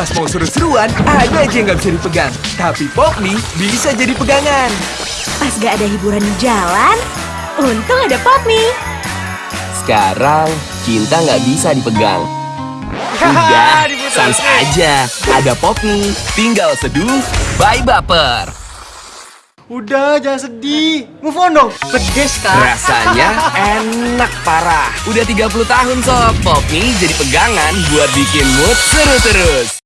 Pas mau seru-seruan, ada aja yang nggak bisa dipegang. Tapi Popmi bisa jadi pegangan. Pas gak ada hiburan di jalan, untung ada Popmi. Sekarang cinta nggak bisa dipegang. Udah, sans aja. Ada Popmi, tinggal seduh, bye baper. Udah, jangan sedih. Move on dong. Pedes kak. Rasanya enak parah. Udah 30 tahun sob, Popmi jadi pegangan buat bikin mood seru terus.